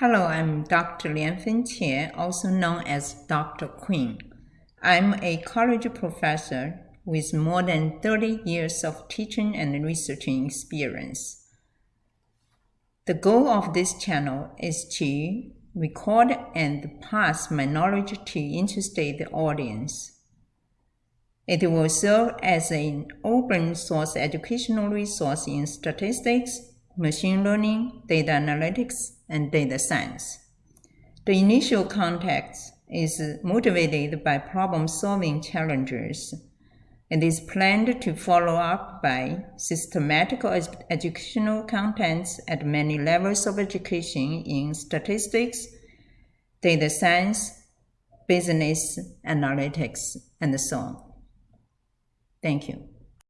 Hello, I'm Dr. Lianfen Qian, also known as Dr. Queen. I'm a college professor with more than 30 years of teaching and researching experience. The goal of this channel is to record and pass my knowledge to interested audience. It will serve as an open source educational resource in statistics, machine learning, data analytics, and data science. The initial context is motivated by problem-solving challenges and is planned to follow up by systematic educational contents at many levels of education in statistics, data science, business analytics, and so on. Thank you.